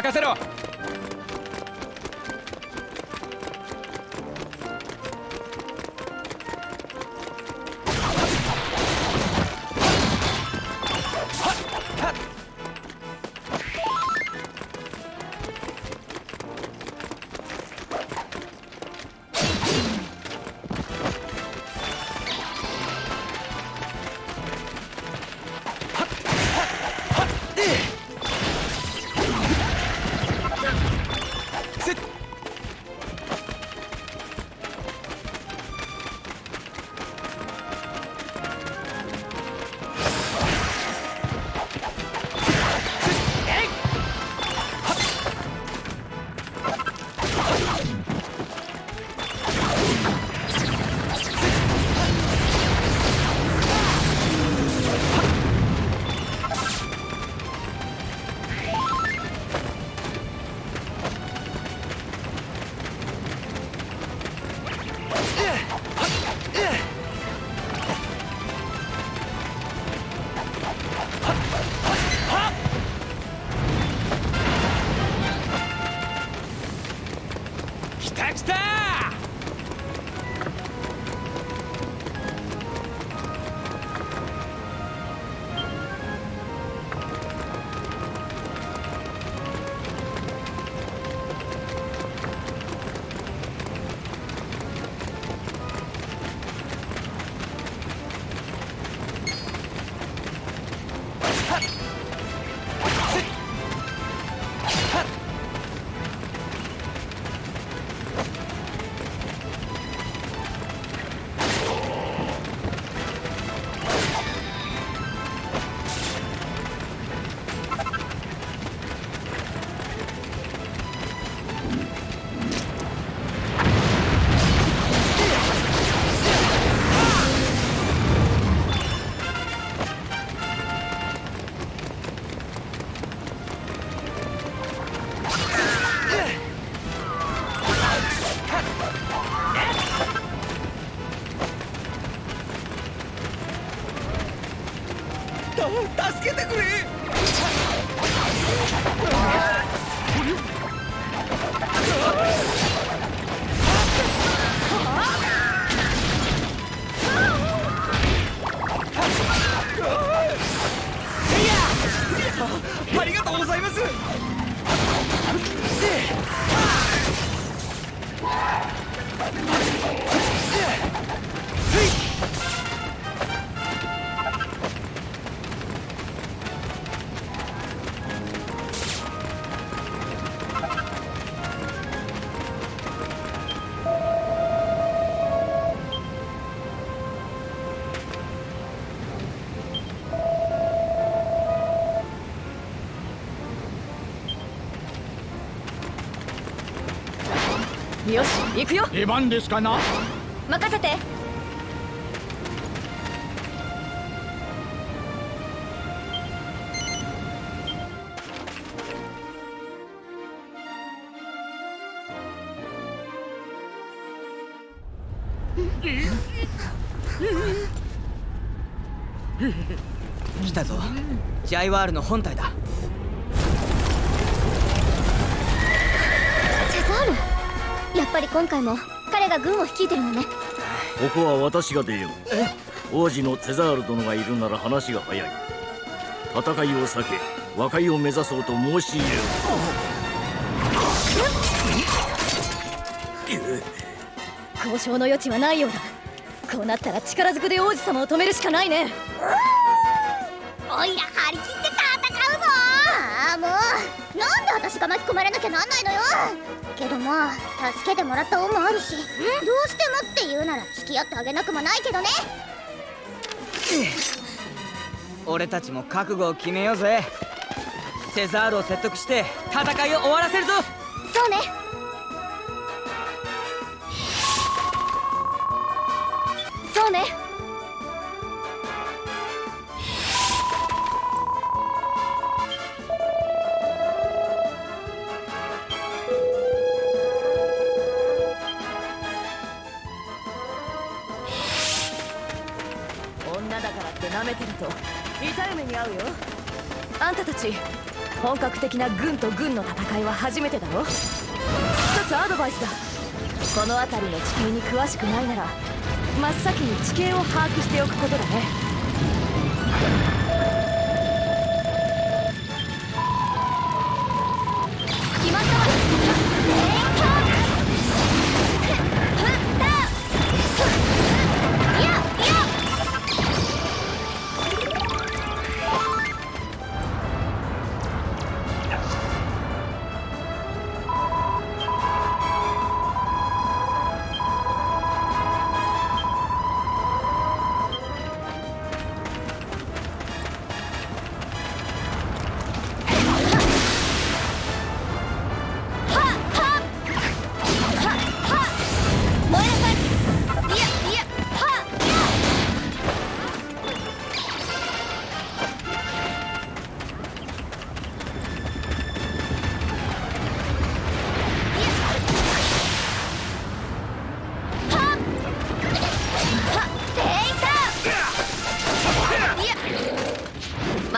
任せろ。よし行くよ。出番ですかな？任せて。来たぞ。ジャイワールの本体だっぱり今回も彼が軍を率いてるのね。ここは私が出よう。王子のテザール殿がいるなら話が早い。戦いを避け和解を目指そうと申し入れる交渉の余地はないようだ。こうなったら力ずくで王子様を止めるしかないね。おいら張り切っ私が巻き込まれなきゃなんないのよ。けどまあ助けてもらった恩もあるしどうしてもって言うなら付き合ってあげなくもないけどね。俺たちも覚悟を決めようぜ。セザールを説得して戦いを終わらせるぞ。そうね。そうねに合うよ。あんたたち本格的な軍と軍の戦いは初めてだろ。一つアドバイスだ。この辺りの地形に詳しくないなら真っ先に地形を把握しておくことだね。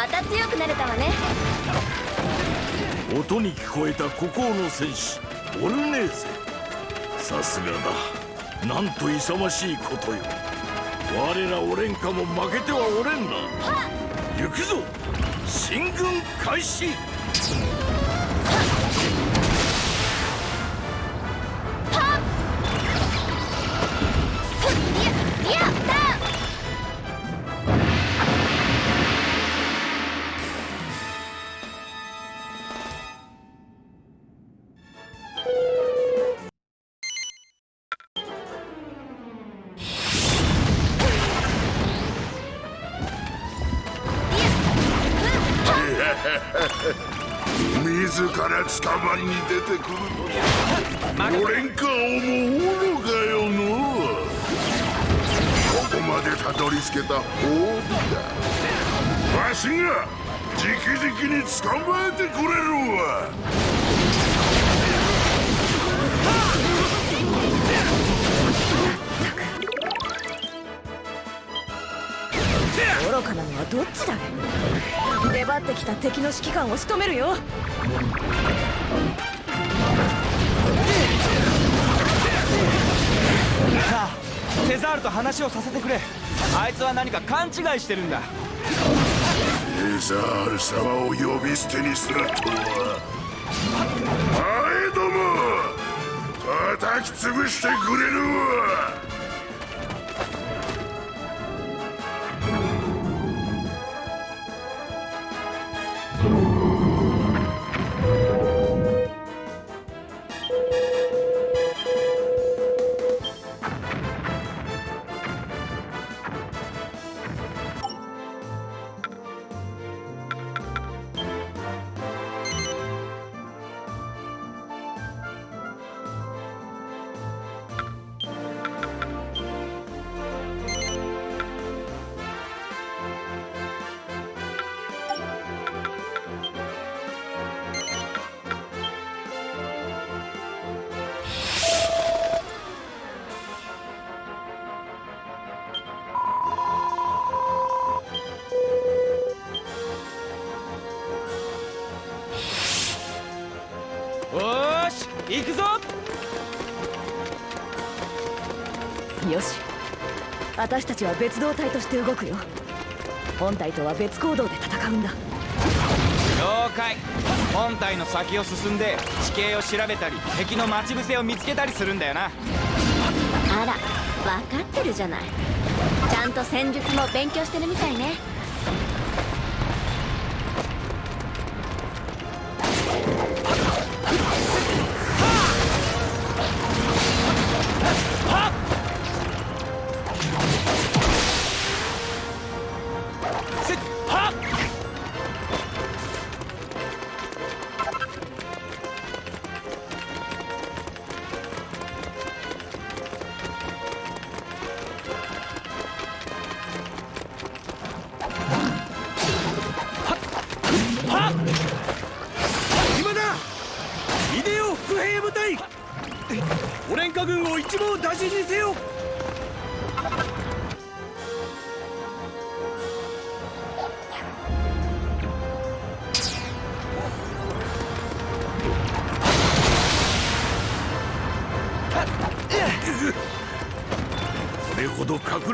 また強くなれたわね。音に聞こえた孤高の戦士オルネーゼ。さすがだ。なんと勇ましいことよ。我らオレンカも負けてはおれんな。行くぞ。進軍開始。自ら捕まりに出てくるとはオレンカをもおるかよのここまでたどり着けた褒美だ。わしが直々に捕まえてくれるわ。愚かなのはどっちだ？出張ってきた敵の指揮官を仕留めるよ。さあセザールと話をさせてくれ。あいつは何か勘違いしてるんだ。エザール様を呼び捨てにするとは。あえども。叩き潰してくれるわ行くぞ。よし。私たちは別動隊として動くよ。本隊とは別行動で戦うんだ。了解。本体の先を進んで地形を調べたり敵の待ち伏せを見つけたりするんだよな。あら分かってるじゃない。ちゃんと戦術も勉強してるみたいね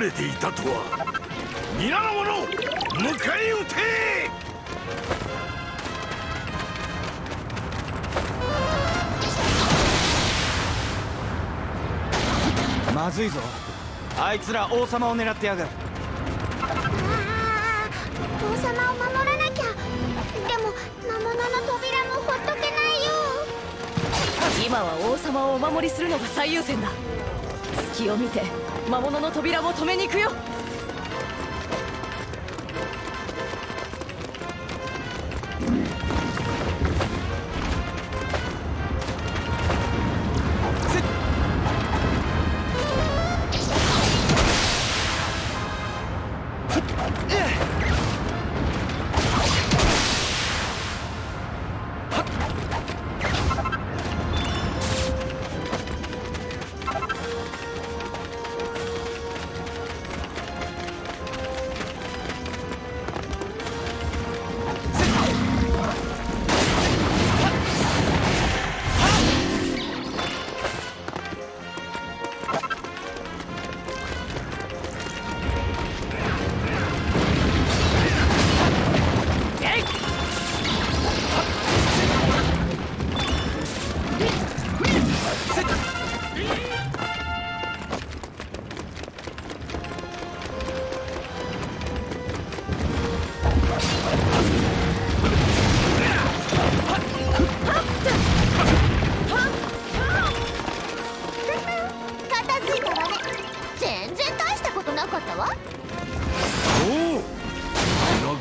れていたとは。皆の者迎え撃て!まずいぞ。あいつら王様を狙ってやがる。王様を守らなきゃ。でも魔物の扉もほっとけないよ。今は王様をお守りするのが最優先だ隙を見て魔物の扉を止めに行くよ。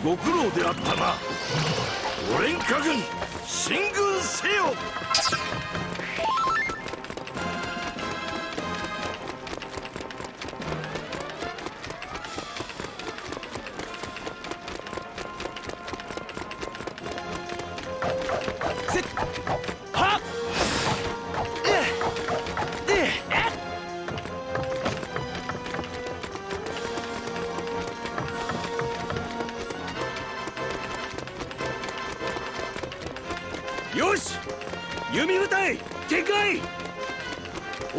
ご苦労であったなオレンカ軍進軍せよ。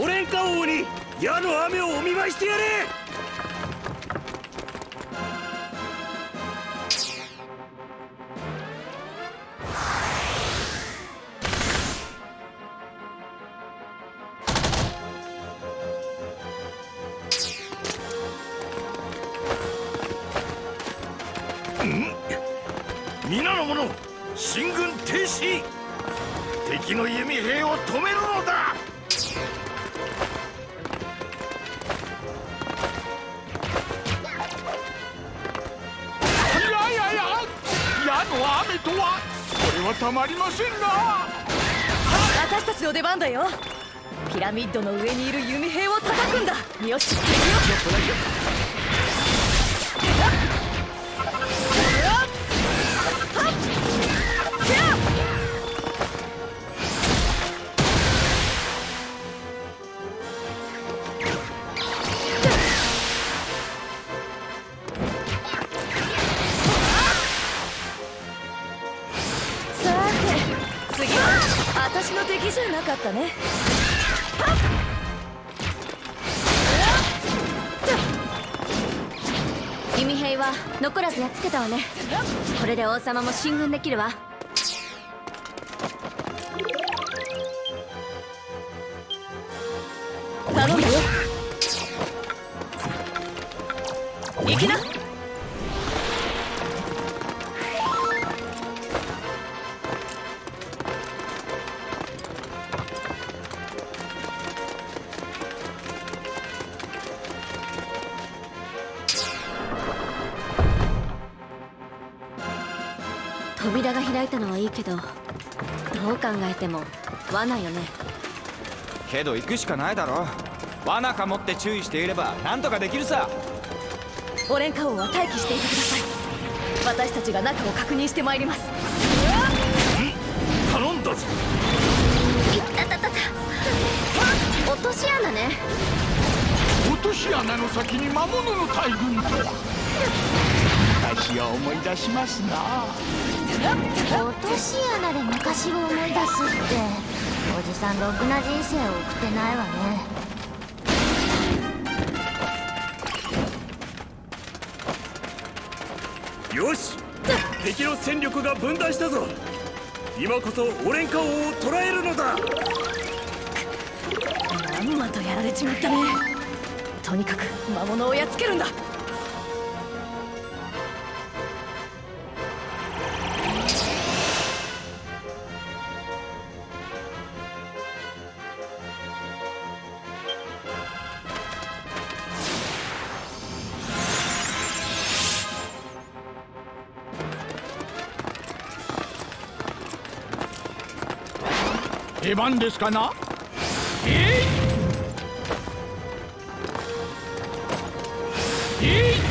オレンカ王に矢の雨をお見舞いしてやれ！皆の者進軍停止！敵の弓兵を止めるたまりませんな。私たちの出番だよ。ピラミッドの上にいる弓兵を叩くんだ。よし行くよたね。弓兵は残らずやっつけたわね。これで王様も進軍できるわ。扉が開いたのはいいけどどう考えても罠よね。けど行くしかないだろ。罠かもって注意していればなんとかできるさ。オレンカ王は待機していてください。私たちが中を確認してまいります。頼んだぞ。いったたたた。落とし穴ね。落とし穴の先に魔物の大群とは。私は思い出しますな落とし穴で昔を思い出すっておじさんろくな人生を送ってないわね。よし敵の戦力が分断したぞ。今こそオレンカ王を捕らえるのだ。まんまとやられちまったね。とにかく魔物をやっつけるんだ。出番ですかな？え？いえ？い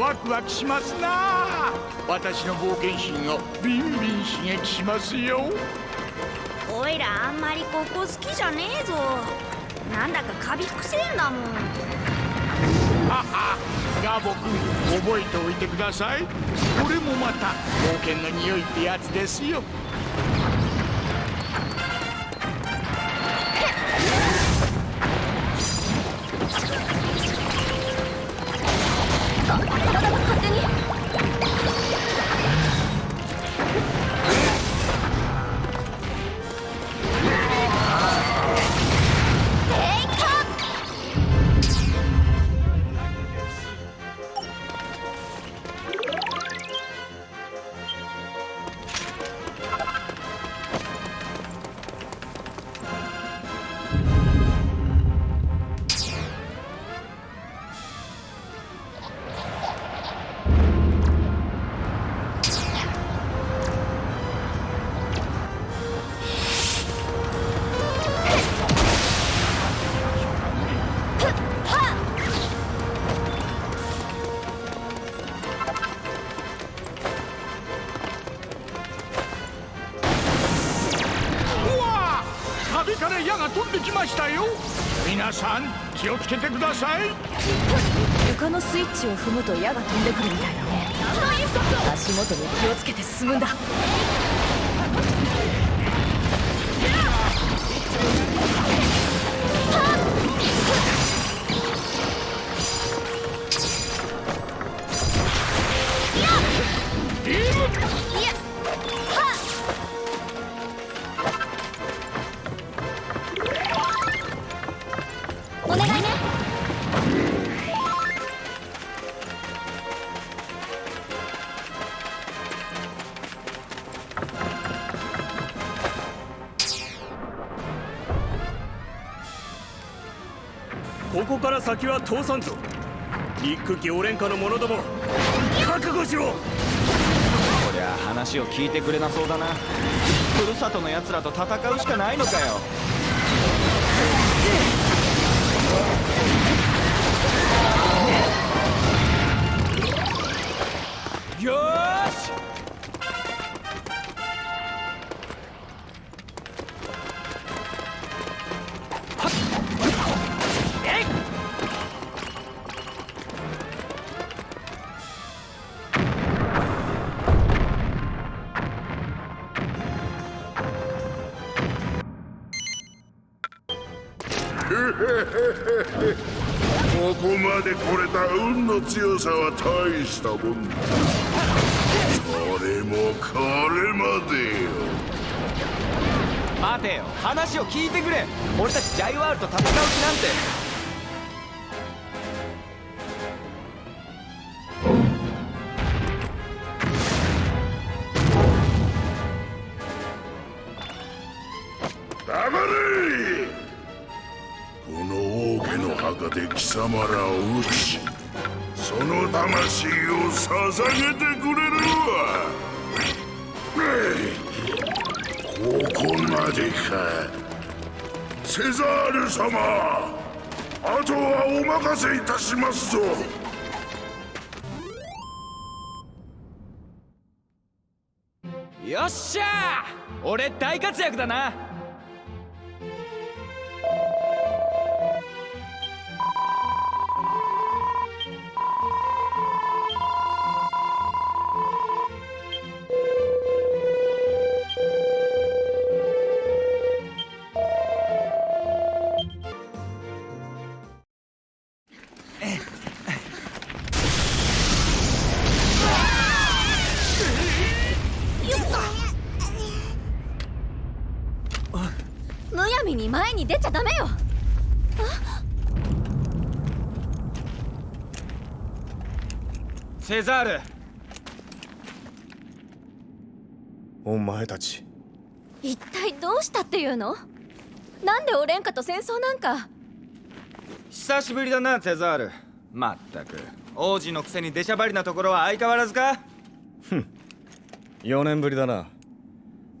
ワクワクしますな。私の冒険心をビンビン刺激しますよ。おいらあんまりここ好きじゃねえぞ。なんだかカビくせえんだもん。ははガボ君覚えておいてください。これもまた冒険の匂いってやつですよ気をつけてください。床のスイッチを踏むと矢が飛んでくるみたいだね。足元に気をつけて進むんだ。先は通さんぞ。憎きオレンカの者ども覚悟しろ。こりゃ話を聞いてくれなそうだな。ふるさとの奴らと戦うしかないのかよ。の強さは大したもんだ。それもこれまでよ。待てよ。話を聞いてくれ。俺たちジャイワールと戦う気なんて。この王家の墓で貴様らを撃ちその魂を捧げてくれるわ。ここまでか。セザール様。あとはお任せいたしますぞ。よっしゃ俺大活躍だな。出ちゃダメよ。セザール。お前たち。一体どうしたっていうの？なんでオレンカと戦争なんか？久しぶりだなセザール。まったく。王子のくせに出しゃばりなところは相変わらずか？4年ぶりだな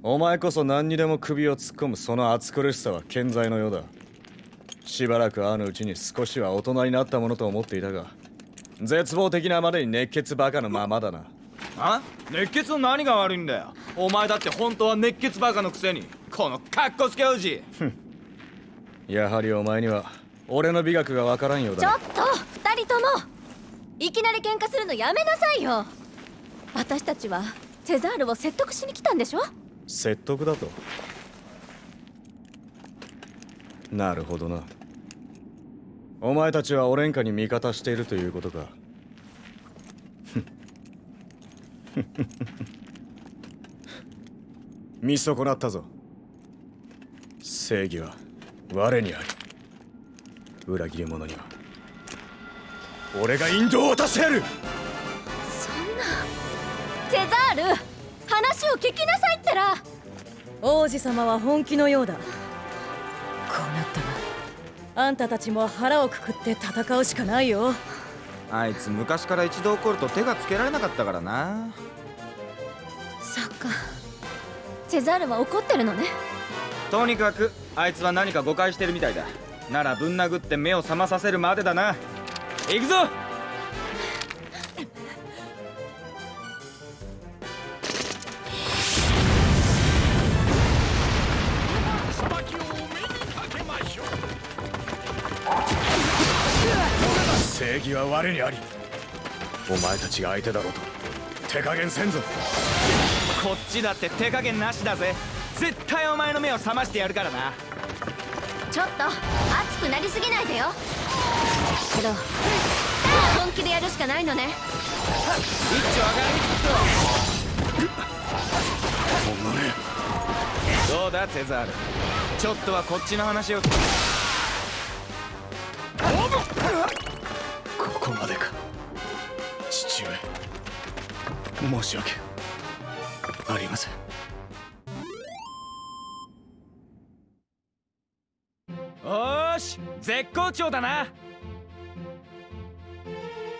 お前こそ何にでも首を突っ込むその暑苦しさは健在のようだ。しばらく会ううちに少しは大人になったものと思っていたが絶望的なまでに熱血バカのままだな。あ？熱血の何が悪いんだよ。お前だって本当は熱血バカのくせにこのカッコつけ王子やはりお前には俺の美学がわからんようだなちょっと二人とも。いきなり喧嘩するのやめなさいよ。私たちはセザールを説得しに来たんでしょ？説得だと。なるほどな。お前たちはオレンカに味方しているということか。見損なったぞ。正義は我にあり。裏切り者には。俺が引導を渡してやる。そんな。セザール。話を聞きなさいってら。王子様は本気のようだ。こうなったらあんたたちも腹をくくって戦うしかないよ。あいつ昔から一度怒ると手がつけられなかったからな。そっか。セザールは怒ってるのね。とにかくあいつは何か誤解してるみたいだ。ならぶん殴って目を覚まさせるまでだな。行くぞ正義は我にありお前たちが相手だろうと手加減せんぞ。こっちだって手加減なしだぜ。絶対お前の目を覚ましてやるからな。ちょっと熱くなりすぎないでよ。けど本気でやるしかないのね。一丁上がりどうだテザール。ちょっとはこっちの話を申し訳ありません。おーし絶好調だな。